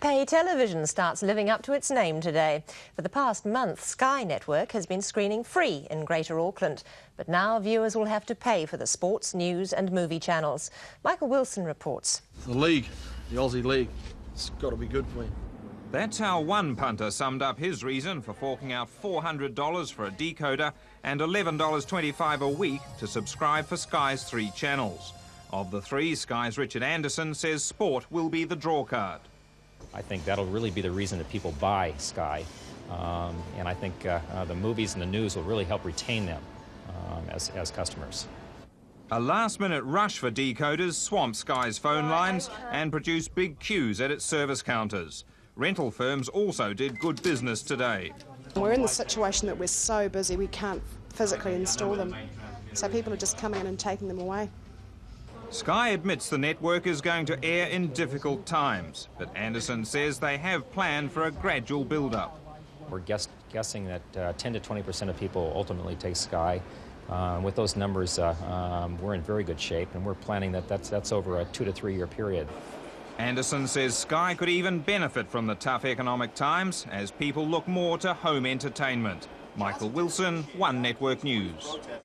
Pay television starts living up to its name today. For the past month, Sky Network has been screening free in Greater Auckland. But now viewers will have to pay for the sports, news and movie channels. Michael Wilson reports. The league, the Aussie League, it's got to be good for you. That's how one punter summed up his reason for forking out $400 for a decoder and $11.25 a week to subscribe for Sky's three channels. Of the three, Sky's Richard Anderson says sport will be the drawcard. I think that'll really be the reason that people buy Sky. Um, and I think uh, uh, the movies and the news will really help retain them um, as, as customers. A last-minute rush for decoders swamped Sky's phone lines and produced big queues at its service counters. Rental firms also did good business today. We're in the situation that we're so busy we can't physically install them. So people are just coming in and taking them away. Sky admits the network is going to air in difficult times, but Anderson says they have planned for a gradual build-up. We're guess, guessing that uh, 10 to 20 percent of people ultimately take Sky. Uh, with those numbers, uh, um, we're in very good shape, and we're planning that that's, that's over a two to three year period. Anderson says Sky could even benefit from the tough economic times as people look more to home entertainment. Michael Wilson, One Network News.